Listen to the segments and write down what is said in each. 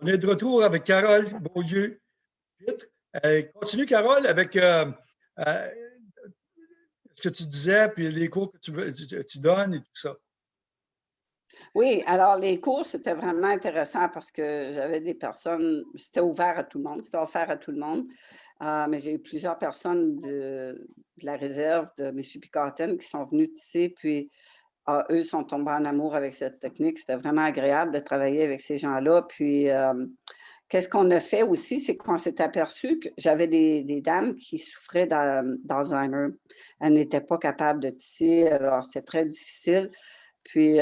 On est de retour avec Carole Beaulieu. Euh, continue, Carole, avec euh, euh, ce que tu disais, puis les cours que tu, donnes et tout ça. Oui, alors les cours, c'était vraiment intéressant parce que j'avais des personnes, c'était ouvert à tout le monde, c'était offert à tout le monde. mais j'ai eu plusieurs personnes de, la réserve de Michipicaten qui sont venues ici, puis eux sont tombés en amour avec cette technique. C'était vraiment agréable de travailler avec ces gens-là. Puis, qu'est-ce qu'on a fait aussi, c'est qu'on s'est aperçu que j'avais des, dames qui souffraient d'Alzheimer. Elles n'étaient pas capables de tisser, alors c'était très difficile. Puis,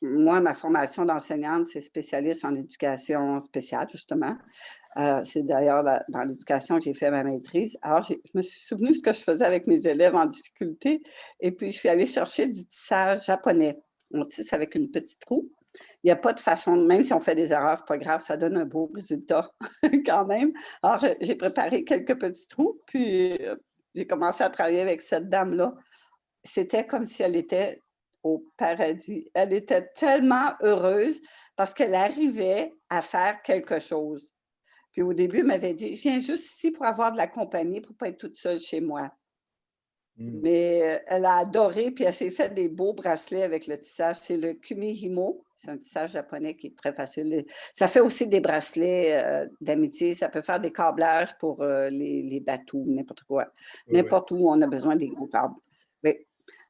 moi, ma formation d'enseignante, c'est spécialiste en éducation spéciale, justement. Euh, c'est d'ailleurs dans l'éducation que j'ai fait ma maîtrise. Alors, je me suis souvenu ce que je faisais avec mes élèves en difficulté et puis je suis allée chercher du tissage japonais. On tisse avec une petite roue. Il n'y a pas de façon, même si on fait des erreurs, ce n'est pas grave, ça donne un beau résultat quand même. Alors, j'ai préparé quelques petits trous, puis euh, j'ai commencé à travailler avec cette dame-là. C'était comme si elle était au paradis. Elle était tellement heureuse parce qu'elle arrivait à faire quelque chose. Puis au début, elle m'avait dit, je viens juste ici pour avoir de la compagnie, pour ne pas être toute seule chez moi. Mmh. Mais euh, elle a adoré, puis elle s'est fait des beaux bracelets avec le tissage. C'est le Kumihimo. C'est un tissage japonais qui est très facile. Ça fait aussi des bracelets euh, d'amitié. Ça peut faire des câblages pour euh, les, bateaux, n'importe quoi. N'importe où on a besoin des gros câbles.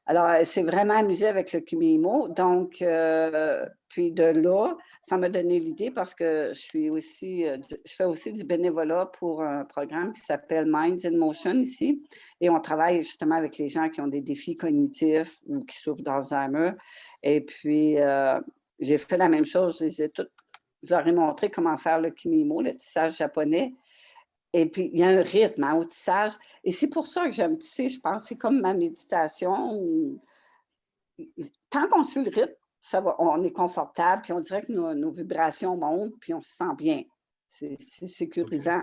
Alors, elle s'est vraiment amusée avec le Kumihimo. Donc, euh, puis de là, ça m'a donné l'idée parce que je suis aussi, euh, je fais aussi du bénévolat pour un programme qui s'appelle Minds in Motion ici. Et on travaille justement avec les gens qui ont des défis cognitifs ou qui souffrent d'Alzheimer. Et puis, euh, j'ai fait la même chose. Je, les ai je leur ai montré comment faire le Kumihimo, le tissage japonais. Et puis, il y a un rythme hein, au tissage. Et c'est pour ça que j'aime tisser, je pense. C'est comme ma méditation. Tant qu'on suit le rythme, ça va, on est confortable, puis on dirait que nos, vibrations montent, puis on se sent bien. C'est sécurisant.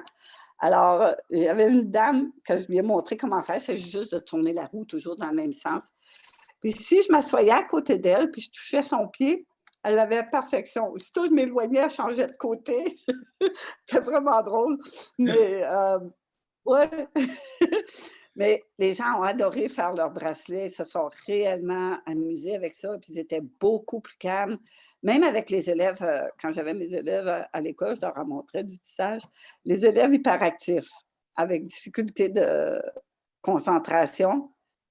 Alors, j'avais une dame que je lui ai montré comment faire. C'est juste de tourner la roue toujours dans le même sens. Puis si je m'assoyais à côté d'elle, puis je touchais son pied, elle avait perfection. Aussitôt je m'éloignais, elle changeait de côté. C'était vraiment drôle. Mais, euh, ouais. Mais les gens ont adoré faire leurs bracelets, ils se sont réellement amusés avec ça, puis ils étaient beaucoup plus calmes. Même avec les élèves, euh, quand j'avais mes élèves à l'école, je leur montrais du tissage, les élèves hyperactifs, avec difficulté de concentration,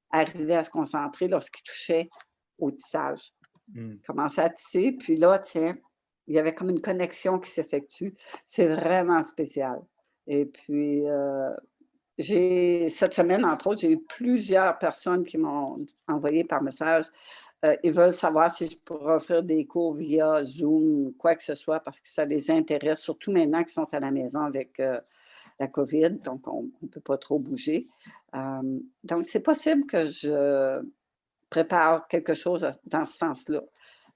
arrivaient à se concentrer lorsqu'ils touchaient au tissage. Mmh. Commencer à tisser, puis là, tiens, il y avait comme une connexion qui s'effectue. C'est vraiment spécial. Et puis, euh, j'ai cette semaine, entre autres, j'ai eu plusieurs personnes qui m'ont envoyé par message. Euh, ils veulent savoir si je pourrais offrir des cours via Zoom, quoi que ce soit, parce que ça les intéresse, surtout maintenant qu'ils sont à la maison avec euh, la COVID, donc on ne peut pas trop bouger. donc, c'est possible que je prépare quelque chose dans ce sens-là.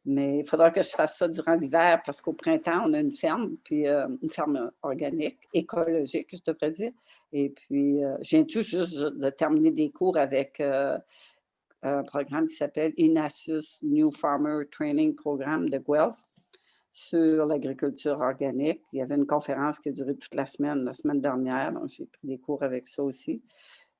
Mais il faudra que je fasse ça durant l'hiver parce qu'au printemps, on a une ferme, puis euh, une ferme organique, écologique, je devrais dire. Et puis, euh, viens tout juste de terminer des cours avec euh, un programme qui s'appelle INASUS New Farmer Training Programme de Guelph sur l'agriculture organique. Il y avait une conférence qui a duré toute la semaine, la semaine dernière, donc j'ai pris des cours avec ça aussi.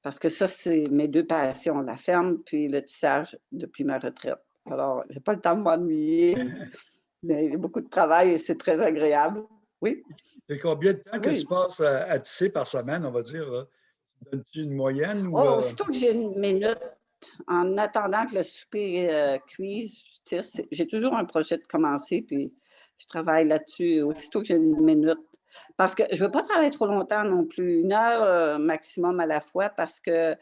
Parce que ça, c'est mes deux passions, la ferme puis le tissage depuis ma retraite. Alors, je n'ai pas le temps de m'ennuyer, mais il y a beaucoup de travail et c'est très agréable. Oui? C'est combien de temps que tu passes à, tisser par semaine, on va dire? Donnes-tu une moyenne? Ou, oh, aussitôt que j'ai une minute, en attendant que le souper euh, cuise, je tisse. J'ai toujours un projet de commencer, puis je travaille là-dessus. Aussitôt que j'ai une minute, parce que je ne veux pas travailler trop longtemps non plus, une heure euh, maximum à la fois, parce que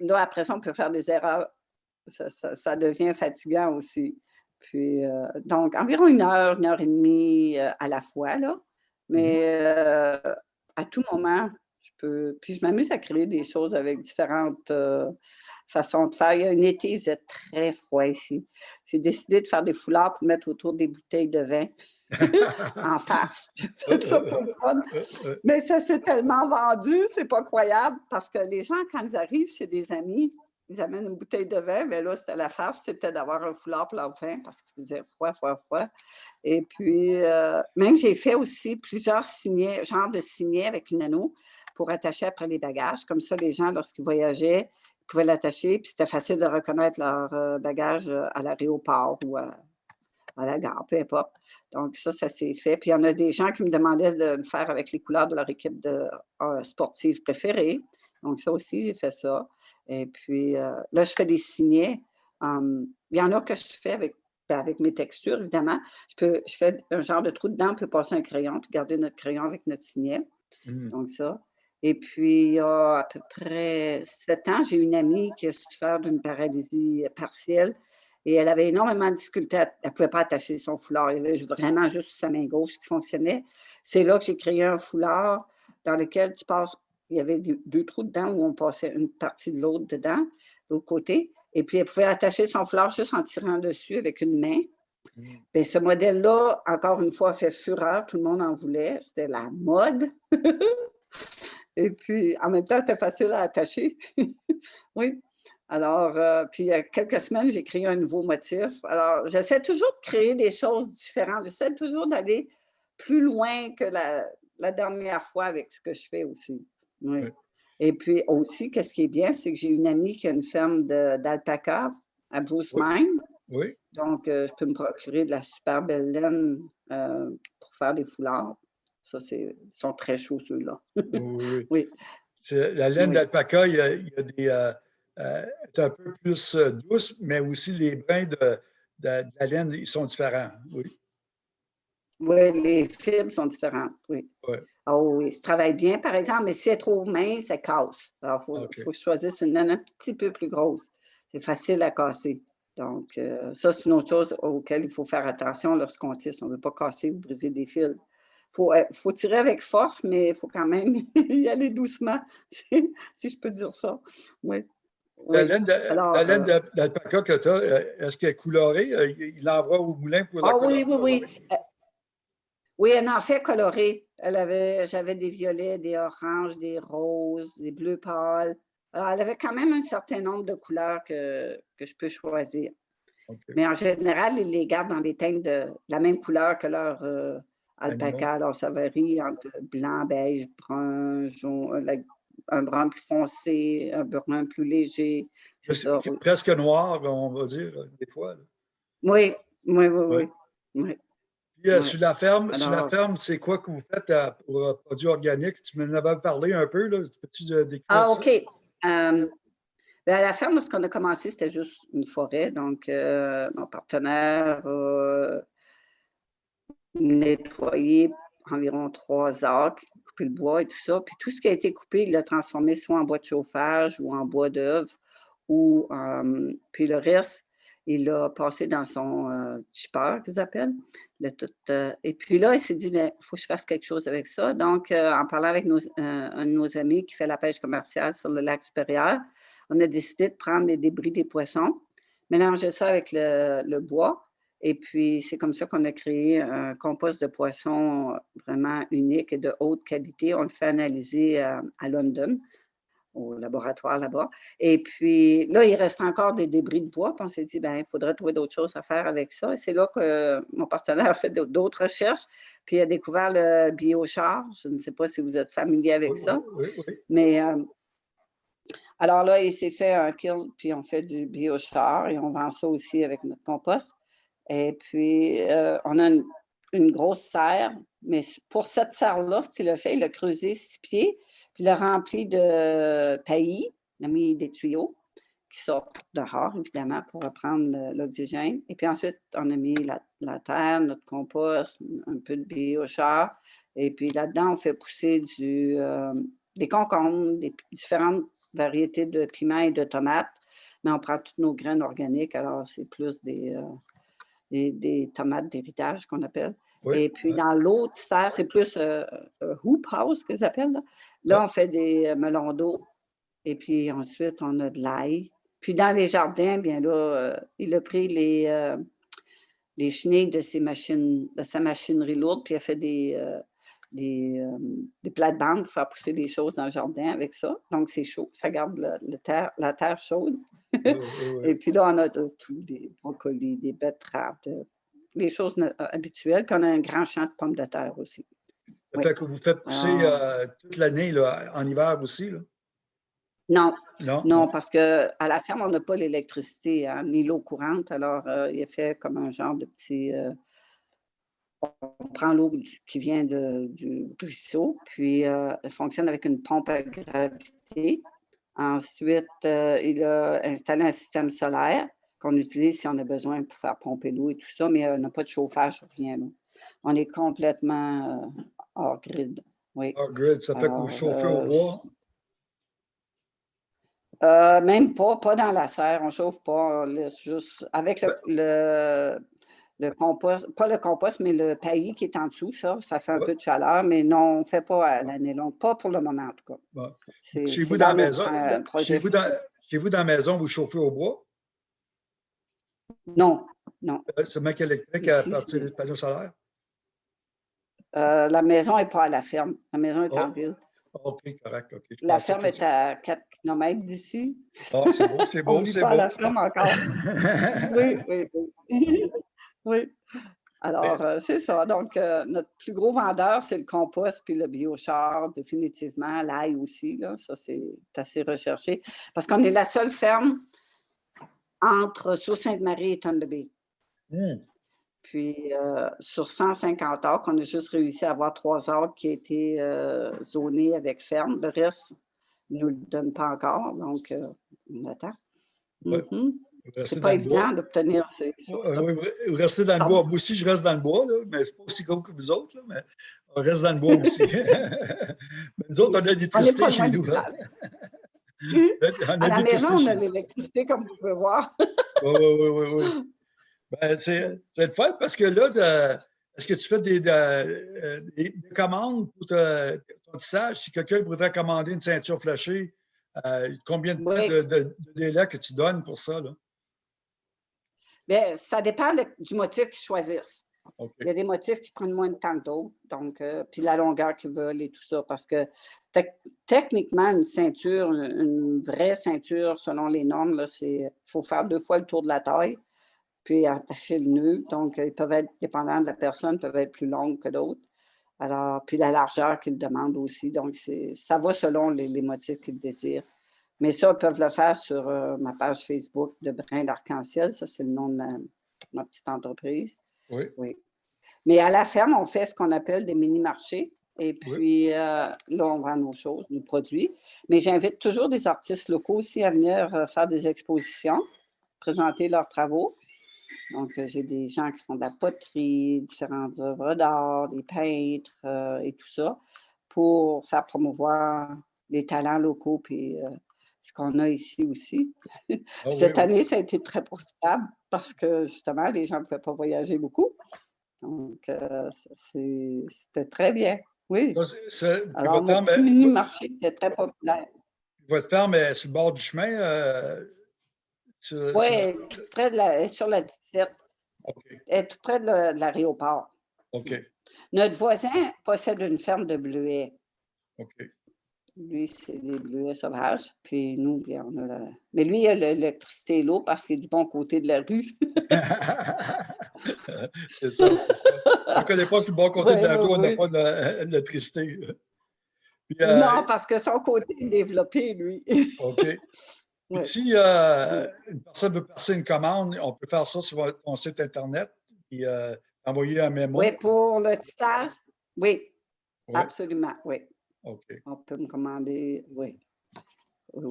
là, après ça, on peut faire des erreurs. Ça, devient fatigant aussi. Puis, euh, donc, environ une heure, une heure et demie euh, à la fois, là. Mais mmh à tout moment, je peux... Puis, je m'amuse à créer des choses avec différentes façons de faire. Il y a un été, il faisait très froid ici. J'ai décidé de faire des foulards pour mettre autour des bouteilles de vin. en face. ça pour le fun. Mais ça s'est tellement vendu, c'est pas croyable, parce que les gens, quand ils arrivent chez des amis, ils amènent une bouteille de vin, mais là, c'était la farce, c'était d'avoir un foulard pour leur vin parce qu'il faisait froid, froid, froid. Et puis, euh, même j'ai fait aussi plusieurs signets, genres de signets avec une anneau pour attacher après les bagages. Comme ça, les gens, lorsqu'ils voyageaient, ils pouvaient l'attacher, puis c'était facile de reconnaître leur euh, bagage euh, à l'aéroport ou à, la gare, peu importe. Donc, ça, ça s'est fait. Puis, il y en a des gens qui me demandaient de le faire avec les couleurs de leur équipe de, sportive préférée. Donc, ça aussi, j'ai fait ça. Et puis, euh, là, je fais des signets. Hum, il y en a que je fais avec, ben, avec mes textures, évidemment. Je, peux, je fais un genre de trou dedans, on peut passer un crayon, puis garder notre crayon avec notre signet. Mmh. Donc, ça. Et puis, il y a à peu près sept ans, j'ai une amie qui a souffert d'une paralysie partielle et elle avait énormément de difficultés. Elle ne pouvait pas attacher son foulard. Il y avait vraiment juste sa main gauche qui fonctionnait. C'est là que j'ai créé un foulard dans lequel tu passes il y avait deux, trous dedans où on passait une partie de l'autre dedans, de l'autre côté. Et puis, elle pouvait attacher son fleur juste en tirant dessus avec une main. Bien, ce modèle-là, encore une fois, fait fureur. Tout le monde en voulait. C'était la mode. Et puis, en même temps, c'était facile à attacher. oui. Alors, euh, puis il y a quelques semaines, j'ai créé un nouveau motif. Alors, j'essaie toujours de créer des choses différentes. J'essaie toujours d'aller plus loin que la, la, dernière fois avec ce que je fais aussi. Oui. Et puis aussi, qu'est-ce qui est bien, c'est que j'ai une amie qui a une ferme d'alpaca à Bruce Mine. Oui. Donc, euh, je peux me procurer de la super belle laine euh, pour faire des foulards. Ça, c'est, ils sont très chauds, ceux-là. oui. oui. La laine d'alpaca, il, y a, des. Euh, est un peu plus douce, mais aussi les brins de, de, de, la laine, ils sont différents. Oui. Oui, les fibres sont différentes, oui. Oh oui, ça travaille bien, par exemple, mais si c'est trop mince, ça casse. Alors, il faut, choisisse une laine un petit peu plus grosse. C'est facile à casser. Donc, euh, ça, c'est une autre chose auquel il faut faire attention lorsqu'on tisse. On ne veut pas casser ou briser des fils. Il faut, euh, faut, tirer avec force, mais il faut quand même y aller doucement, si je peux dire ça. Oui. La laine euh, d'alpaca que tu as, est-ce qu'elle est colorée? Il l'envoie au moulin pour la Ah oui, oui, oui. Oui, elle en fait coloré. Elle avait, j'avais des violets, des oranges, des roses, des bleus pâles. Alors, elle avait quand même un certain nombre de couleurs que, que je peux choisir. Mais en général, ils les gardent dans des teintes de la même couleur que leur euh, alpaca. Alors, ça varie entre blanc, beige, brun, jaune, euh, un brun plus foncé, un brun plus léger. Presque noir, on va dire, des fois. Oui, oui, oui, oui. Euh, sur la ferme, la ferme, c'est quoi que vous faites pour euh, produits organiques? Tu m'en avais parlé un peu, là. Peux-tu euh, décrire Ah, OK. Ben, à la ferme, ce qu'on a commencé, c'était juste une forêt. Donc, mon partenaire a nettoyé environ trois arcs, coupé le bois et tout ça. Puis tout ce qui a été coupé, il l'a transformé soit en bois de chauffage ou en bois d'œuvre. Ou, puis le reste, il l'a passé dans son chipper, qu'ils appellent. Et puis là, il s'est dit, il faut que je fasse quelque chose avec ça. Donc, en parlant avec un de nos amis qui fait la pêche commerciale sur le lac supérieur, on a décidé de prendre les débris des poissons, mélanger ça avec le, bois. Et puis, c'est comme ça qu'on a créé un compost de poissons vraiment unique et de haute qualité. On le fait analyser à London au laboratoire là-bas. Et puis là, il reste encore des débris de bois. Puis on s'est dit, ben, il faudrait trouver d'autres choses à faire avec ça. Et c'est là que mon partenaire a fait d'autres recherches. Puis il a découvert le biochar. Je ne sais pas si vous êtes familier avec ça. Oui, oui. Mais euh, alors là, il s'est fait un kill, puis on fait du biochar et on vend ça aussi avec notre compost. Et puis, euh, on a une, grosse serre. Mais pour cette serre-là, tu le fait, il a creusé six pieds. Puis il a rempli de paillis, il a mis des tuyaux qui sortent dehors, évidemment, pour reprendre l'oxygène. Et puis ensuite, on a mis la, terre, notre compost, un peu de biochar. Et puis là-dedans, on fait pousser du, euh, des concombres, des différentes variétés de piments et de tomates. Mais on prend toutes nos graines organiques, alors c'est plus des, euh, des, tomates d'héritage qu'on appelle. et puis dans l'autre serre, c'est plus euh, hoop house qu'ils appellent. Là. Là, on fait des euh, melons d'eau et puis ensuite, on a de l'ail. Puis dans les jardins, bien là, euh, il a pris les, euh, les chenilles de, ses machines, de sa machinerie lourde, puis il a fait des, des, euh, des plates-bandes pour faire pousser des choses dans le jardin avec ça. Donc, c'est chaud. Ça garde terre- la terre chaude. Et puis là, on a de tout, des brocolis, des betteraves, de- les choses euh, habituelles. Puis on a un grand champ de pommes de terre aussi. Ça fait que vous faites pousser Ah. euh, toute l'année, en hiver aussi, là? Non, Non? non, parce qu'à la ferme, on n'a pas l'électricité, hein, ni l'eau courante. Alors, euh, il est fait comme un genre de petit. euh, on prend l'eau qui vient de- du ruisseau, puis euh, elle fonctionne avec une pompe à gravité. Ensuite, euh, il a installé un système solaire qu'on utilise si on a besoin pour faire pomper l'eau et tout ça, mais euh, on n'a pas de chauffage, rien. là. On est complètement euh, hors grid. Oui. Ah, grid, ça fait que vous Alors, chauffez euh, au bois? Euh, même pas, pas dans la serre, on chauffe pas, on laisse juste avec le, le, le compost, pas le compost, mais le paillis qui est en dessous, ça, ça fait un Ouais. peu de chaleur, mais non, on ne fait pas à l'année longue, pas pour le moment en tout cas. Bon. C'est- Chez c'est vous, dans la maison, euh, chez vous, dans, chez vous, dans la maison, vous chauffez au bois? Non, non. Euh, C'est mec électrique à partir c'est- des panneaux solaires? Euh, la maison n'est pas à la ferme, la maison est en Oh, ville. OK, correct. La ferme est à 4 km d'ici. Ah, c'est beau, c'est On beau, ne vit c'est pas à la beau. ferme encore. Oui, oui, oui. Oui. Alors, euh, c'est ça. Donc, euh, notre plus gros vendeur, c'est le compost puis le biochar, définitivement. L'ail aussi, là, ça, c'est assez recherché. Parce qu'on est la seule ferme entre Sault-Sainte-Marie et Thunder Hum, Puis, euh, sur 150 acres, on a juste réussi à avoir trois acres qui étaient zonés avec ferme. Le reste ne nous le donne pas encore. Donc, on attend. Ouais. Mhm. C'est pas évident d'obtenir ces Euh, choses-là. oui, vous vous restez dans le bois. Moi aussi, je reste dans le bois, là, mais c'est pas aussi gros que vous autres, là, mais on reste dans le bois aussi. mais nous autres, on a l'électricité chez nous. hein. village. On a À la maison, on a l'électricité, comme vous pouvez voir. Oui, oui, oui, oui, oui. Ben, c'est le fun parce que là, est-ce que tu fais des, de- euh, des- des commandes pour te- ton tissage? Si quelqu'un voudrait commander une ceinture flashée, euh, combien de, temps Oui. de, de- de délai que tu donnes pour ça? Là? Bien, ça dépend de- du motif qu'ils choisissent. Il y a des motifs qui prennent moins de temps que d'autres, donc, euh, puis la longueur qu'ils veulent et tout ça, parce que tec- techniquement, une ceinture, une vraie ceinture, selon les normes, il faut faire deux fois le tour de la taille, puis attacher le nœud. Donc, euh, ils peuvent être, dépendant de la personne, peuvent être plus longues que d'autres. Alors, puis la largeur qu'ils demandent aussi. Donc, ça va selon les, les motifs qu'ils désirent. Mais ça, ils peuvent le faire sur euh, ma page Facebook de Brin d'Arc-en-Ciel. Ça, c'est le nom de ma, ma petite entreprise. Oui. Oui. Mais à la ferme, on fait ce qu'on appelle des mini-marchés. Et puis, euh, là, on vend nos choses, nos produits. Mais j'invite toujours des artistes locaux aussi à venir euh, faire des expositions, présenter leurs travaux. Donc, j'ai des gens qui font de la poterie, différentes œuvres d'art, des peintres et tout ça, pour faire promouvoir les talents locaux puis ce qu'on a ici aussi. Ah Cette oui. année, ça a été très profitable parce que justement, les gens ne pouvaient pas voyager beaucoup. Donc, euh, c'était très bien. Oui. Ça, Alors, votre, mon petit est- mini-marché était très populaire. votre ferme est sur le bord du chemin? euh, sur- Oui, sur- tout près de la, elle est sur la 17, OK. elle est tout près de la- l'aéroport. OK. Notre voisin possède une ferme de bleuets. OK. Lui, c'est des bleuets sauvages. Puis nous, bien, on a la- Mais lui, il a l'électricité et l'eau parce qu'il est du bon côté de la rue. c'est ça. On ne connaît pas sur le bon côté de la rue, on n'a pas d'électricité. Puis, euh, Non, parce que son côté est développé, lui. OK. Si euh, une personne veut passer une commande, on peut faire ça sur ton site Internet et euh, envoyer un mémo. Oui, pour le tissage, Oui, absolument, oui. OK. On peut me commander, oui.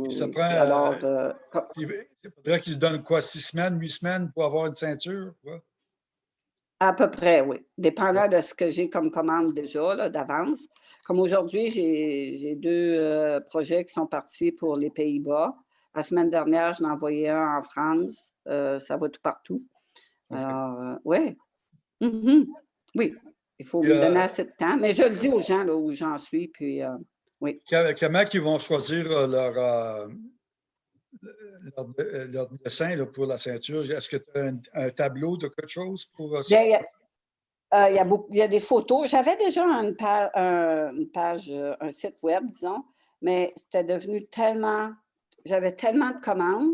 Ça oui. prend, Alors, euh, Il il faudrait qu'ils se donnent quoi, six semaines, huit semaines pour avoir une ceinture? quoi? À peu près, oui. Dépendant de ce que j'ai comme commande déjà, d'avance. Comme aujourd'hui, j'ai deux euh, projets qui sont partis pour les Pays-Bas. La semaine dernière, je l'ai envoyé un en France. Euh, ça va tout partout. Alors, euh, ouais. Mhm. Oui, il faut Puis, me euh, donner assez de temps. Mais je le dis aux gens là, où j'en suis. Puis, euh, Que- Comment ils vont choisir euh, leur, euh, leur, leur dessin là, pour la ceinture? Est-ce que tu as un, un tableau de quelque chose pour ça? Bien, Euh, il, y a il y a des photos. J'avais déjà une page, une page, un site web, disons, mais c'était devenu tellement, j'avais tellement de commandes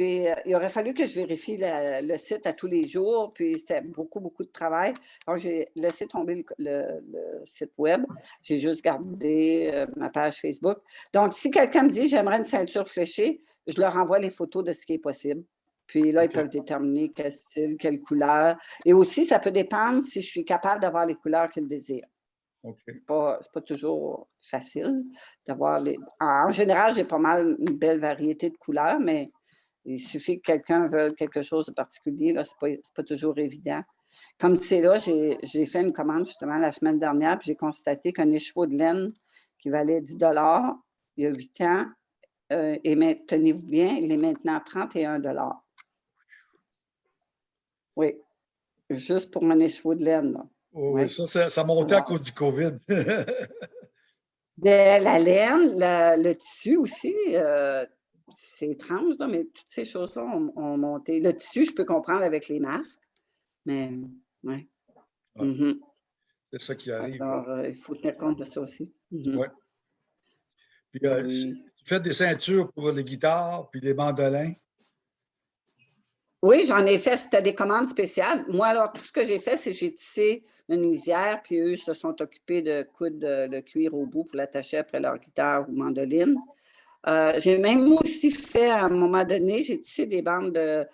puis, euh, il aurait fallu que je vérifie le, site à tous les jours, puis c'était beaucoup, beaucoup de travail. Alors, j'ai laissé tomber le, site web. J'ai juste gardé euh, ma page Facebook. Donc, si quelqu'un me dit « j'aimerais une ceinture fléchée », je leur envoie les photos de ce qui est possible. Puis là, ils peuvent déterminer quel style, quelle couleur. Et aussi, ça peut dépendre si je suis capable d'avoir les couleurs qu'ils désirent. Ce n'est pas, toujours facile d'avoir les... En général, j'ai pas mal une belle variété de couleurs, mais il suffit que quelqu'un veuille quelque chose de particulier, ce n'est pas, toujours évident. Comme c'est là, j'ai fait une commande justement la semaine dernière, puis j'ai constaté qu'un écheveau de laine qui valait 10 il y a 8 ans, euh, et tenez-vous bien, il est maintenant 31 Oui, juste pour un écheveau de laine. oui, ça, ça, montait à cause du COVID. la laine, le tissu aussi, euh, c'est étrange, mais toutes ces choses-là ont, monté. Le tissu, je peux comprendre avec les masques, mais oui. Mm-hmm. C'est ça qui arrive. Alors, euh, il faut tenir compte de ça aussi. Oui. Puis, euh, tu fais des ceintures pour les guitares, puis les mandolins? Oui, j'en ai fait. C'était des commandes spéciales. Moi, alors, tout ce que j'ai fait, c'est que j'ai tissé une lisière, puis eux se sont occupés de coudre le cuir au bout pour l'attacher après leur guitare ou mandoline. Euh, j'ai même aussi fait, à un moment donné, j'ai tissé des bandes de,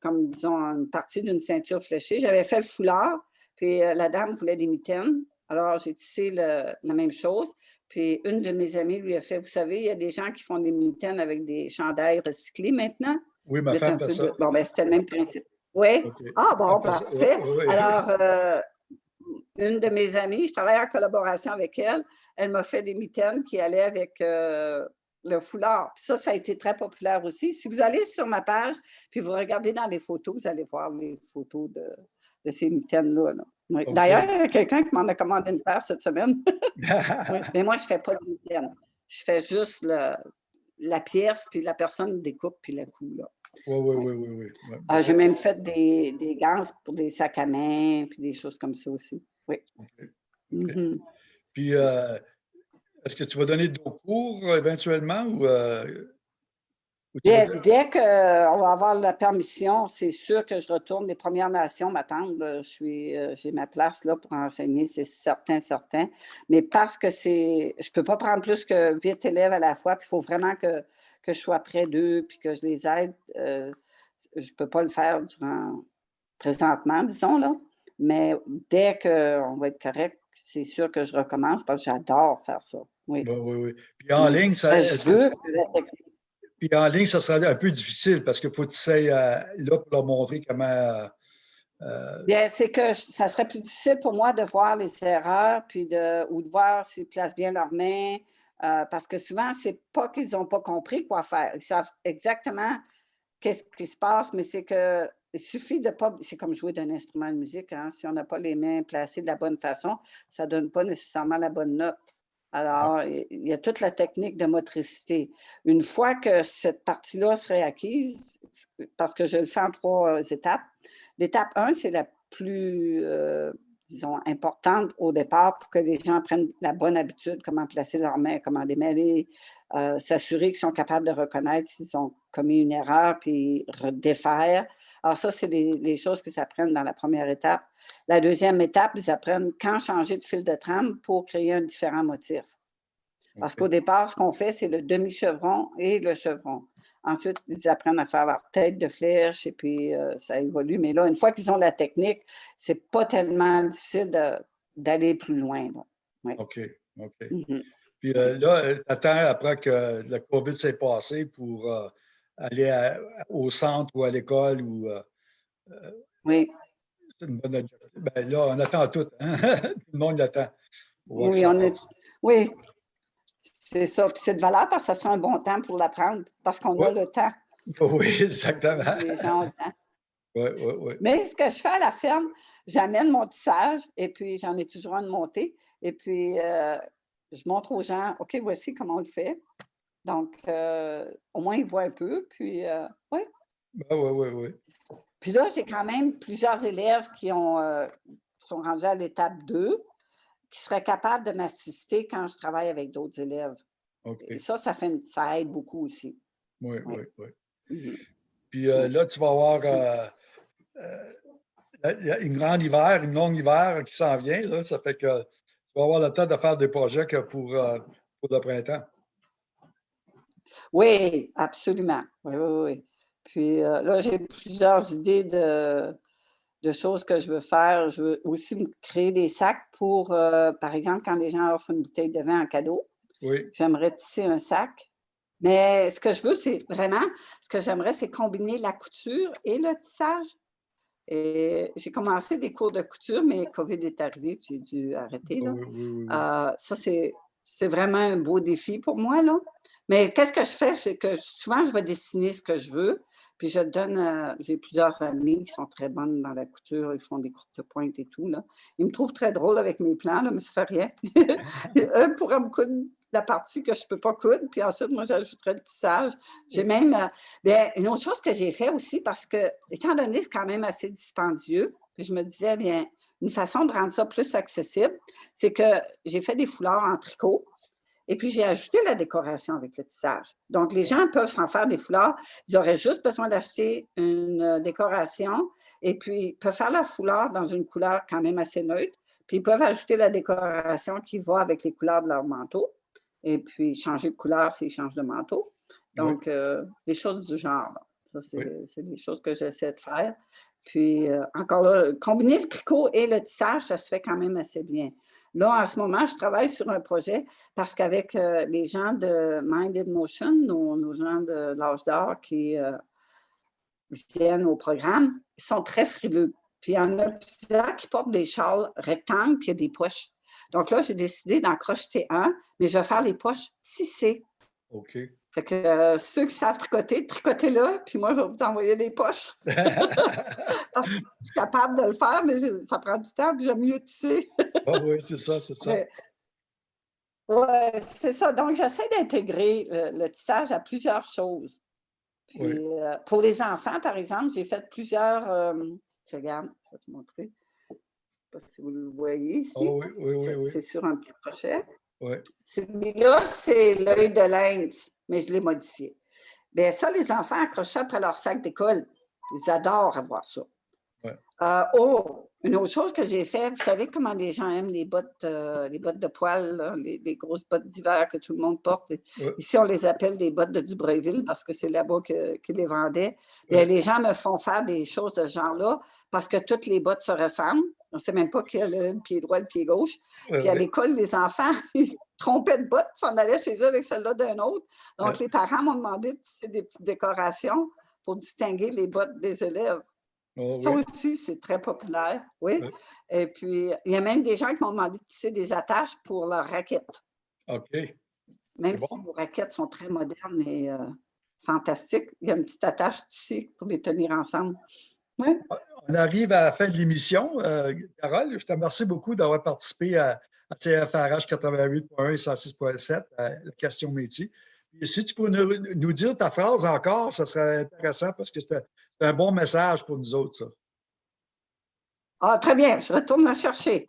comme disons, une partie d'une ceinture fléchée. J'avais fait le foulard, puis euh, la dame voulait des mitaines. Alors, j'ai tissé la même chose. Puis une de mes amies lui a fait, vous savez, il y a des gens qui font des mitaines avec des chandails recyclés maintenant. Oui, ma femme fait ça. Bon, ben c'était le même principe. Oui? Ah bon, parfait. Alors, euh, une de mes amies, je travaille en collaboration avec elle, elle m'a fait des mitaines qui allaient avec le foulard. ça, ça a été très populaire aussi. Si vous allez sur ma page, puis vous regardez dans les photos, vous allez voir les photos de, ces mitaines-là. D'ailleurs, il y a quelqu'un qui m'en a commandé une paire cette semaine. Mais moi, je ne fais pas de mitaines. Je fais juste la pièce, puis la personne découpe, puis la coule. Oui, oui, oui, oui. oui. Ah, j'ai même fait des, des gants pour des sacs à main, puis des choses comme ça aussi. Oui. Mm-hmm. Puis, euh, est-ce que tu vas donner d'autres cours euh, éventuellement ou, euh, dès, qu'on va avoir la permission, c'est sûr que je retourne. Les Premières Nations m'attendent. Euh, j'ai ma place là pour enseigner, c'est certain, certain. Mais parce que c'est, je ne peux pas prendre plus que huit élèves à la fois, puis il faut vraiment que, que je sois près d'eux, puis que je les aide. je ne peux pas le faire durant, présentement, disons, là. Mais dès qu'on va être correct, c'est sûr que je recommence parce que j'adore faire ça. Oui. oui, oui, Puis en ligne, ça. Ben, puis en ligne, ça sera un peu difficile parce qu'il faut que tu sais euh, là pour leur montrer comment. Euh, euh, bien, c'est que ça serait plus difficile pour moi de voir les erreurs puis de, ou de voir s'ils placent bien leurs mains. parce que souvent, c'est pas qu'ils n'ont pas compris quoi faire. Ils savent exactement qu'est-ce qui se passe, mais c'est que il suffit de pas, c'est comme jouer d'un instrument de musique, hein. si on n'a pas les mains placées de la bonne façon, ça ne donne pas nécessairement la bonne note. Alors, il y a toute la technique de motricité. Une fois que cette partie-là serait acquise, parce que je le fais en trois étapes, l'étape 1, c'est la plus, euh, disons, importante au départ pour que les gens prennent la bonne habitude, comment placer leurs mains, comment démêler, euh, s'assurer qu'ils sont capables de reconnaître s'ils ont commis une erreur, puis défaire. Alors ça, c'est les, choses qu'ils apprennent dans la première étape. La deuxième étape, ils apprennent quand changer de fil de trame pour créer un différent motif. Parce qu'au départ, ce qu'on fait, c'est le demi-chevron et le chevron. Ensuite, ils apprennent à faire leur tête de flèche et puis euh, ça évolue. Mais là, une fois qu'ils ont la technique, c'est pas tellement difficile d'aller plus loin. OK, OK. Mm-hmm. Puis euh, là, tu attends après que le COVID s'est passé pour euh, aller au centre ou à l'école ou. Euh, oui. C'est une bonne ben là, on attend tout. Hein? tout le monde l'attend. Oui, on est, oui. C'est ça. Puis c'est de valeur parce que ça sera un bon temps pour l'apprendre, parce qu'on a le temps. Oui, exactement. Les gens ont le temps. Oui, oui, oui. Mais ce que je fais à la ferme, j'amène mon tissage et puis j'en ai toujours un de monter. Et puis, euh, je montre aux gens, OK, voici comment on le fait. Donc, euh, au moins, ils voient un peu, puis euh, oui. Oui, oui, oui, oui. Puis là, j'ai quand même plusieurs élèves qui ont, euh, sont rendus à l'étape 2 qui seraient capables de m'assister quand je travaille avec d'autres élèves. Et ça, ça, fait, ça aide beaucoup aussi. Oui, oui, oui. Mhm. Puis là, tu vas avoir une grande hiver, une longue hiver qui s'en vient. Là, ça fait que tu vas avoir le temps de faire des projets pour, pour le printemps. Oui, absolument. Oui, oui, oui. Puis là, j'ai plusieurs idées de, de choses que je veux faire. Je veux aussi me créer des sacs pour, par exemple, quand les gens offrent une bouteille de vin en cadeau. Oui. J'aimerais tisser un sac. Mais ce que je veux, c'est vraiment, ce que j'aimerais, c'est combiner la couture et le tissage. Et j'ai commencé des cours de couture, mais COVID est arrivé, j'ai dû arrêter. Là. ça, c'est vraiment un beau défi pour moi. Là. Mais qu'est-ce que je fais? C'est que souvent, je vais dessiner ce que je veux, puis je donne, j'ai plusieurs amis qui sont très bonnes dans la couture, ils font des courtes pointes et tout. Là. Ils me trouvent très drôle avec mes plans, là, mais ça fait rien. Eux pourraient me coudre la partie que je ne peux pas coudre, puis ensuite, moi, j'ajouterai le tissage. J'ai même, bien, une autre chose que j'ai fait aussi, parce que, étant donné que c'est quand même assez dispendieux, puis je me disais, bien, une façon de rendre ça plus accessible, c'est que j'ai fait des foulards en tricot, et puis, j'ai ajouté la décoration avec le tissage. Donc, les gens peuvent s'en faire des foulards. Ils auraient juste besoin d'acheter une euh, décoration et puis ils peuvent faire la foulard dans une couleur quand même assez neutre. Puis, ils peuvent ajouter la décoration qui va avec les couleurs de leur manteau et puis changer de couleur s'ils changent de manteau. Donc, euh, des choses du genre. Ça, c'est des choses que j'essaie de faire. Puis, euh, encore là, combiner le tricot et le tissage, ça se fait quand même assez bien. Là, en ce moment, je travaille sur un projet parce qu'avec euh, les gens de Minded Motion, nos, gens de l'âge d'or qui euh, viennent au programme, ils sont très frileux. Puis il y en a plusieurs qui portent des châles rectangles, puis il y a des poches. Donc là, j'ai décidé d'en crocheter un, mais je vais faire les poches tissées. OK. Fait que euh, ceux qui savent tricoter, tricotez-le, puis moi, je vais vous envoyer des poches. Capable de le faire, mais ça prend du temps, puis j'aime mieux tisser. ah oui, c'est ça, c'est ça. Oui, c'est ça. Donc, j'essaie d'intégrer le, tissage à plusieurs choses. Puis, euh, pour les enfants, par exemple, j'ai fait plusieurs... Euh, regarde, je vais te montrer. Je ne sais pas si vous le voyez ici. Oh oui, oui, oui. C'est sur un petit crochet. Oui. Celui-là, c'est l'œil de lynx mais je l'ai modifié. Bien, ça, les enfants accrochent ça après leur sac d'école. Ils adorent avoir ça. Euh, oh, une autre chose que j'ai fait, vous savez comment les gens aiment les bottes, euh, les bottes de poil, les, grosses bottes d'hiver que tout le monde porte? Ici, on les appelle les bottes de Dubreuilville parce que c'est là-bas qu'ils les vendaient. Les gens me font faire des choses de ce genre-là parce que toutes les bottes se ressemblent. On ne sait même pas qui a le pied droit et le pied gauche. Puis à l'école, les enfants, ils trompaient de bottes, s'en allaient chez eux avec celle-là d'un autre. Donc, les parents m'ont demandé de des petites décorations pour distinguer les bottes des élèves. Oh, ça aussi, c'est très populaire, oui. Et puis, il y a même des gens qui m'ont demandé de tisser des attaches pour leurs raquettes. OK. Même si vos raquettes sont très modernes et euh, fantastiques, il y a une petite attache tissée pour les tenir ensemble. On arrive à la fin de l'émission. Euh, Carole, je te remercie beaucoup d'avoir participé à, CFRH 88.1 et 106.7, à la question métier. Si tu peux nous, dire ta phrase encore, ce serait intéressant parce que c'est un bon message pour nous autres, ça. Ah, très bien, je retourne la chercher.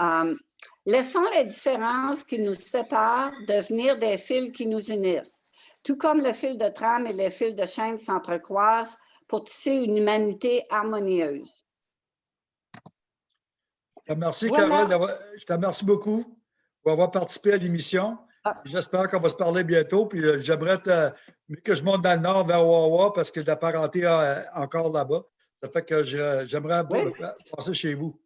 Euh, laissons les différences qui nous séparent devenir des fils qui nous unissent tout comme le fil de trame et le fil de chaîne s'entrecroisent pour tisser une humanité harmonieuse. Je te remercie, Carole. Je te remercie beaucoup pour avoir participé à l'émission. Ah. J'espère qu'on va se parler bientôt. Puis euh, j'aimerais que je monte dans le nord vers Wawa parce que la parenté est encore là-bas. Ça fait que j'aimerais passer chez vous.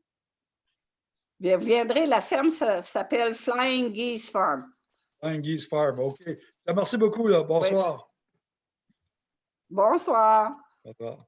Bien, vous viendrez, la ferme s'appelle Flying Geese Farm. Flying Geese Farm, OK. Merci beaucoup. Bonsoir. Bonsoir. Bonsoir.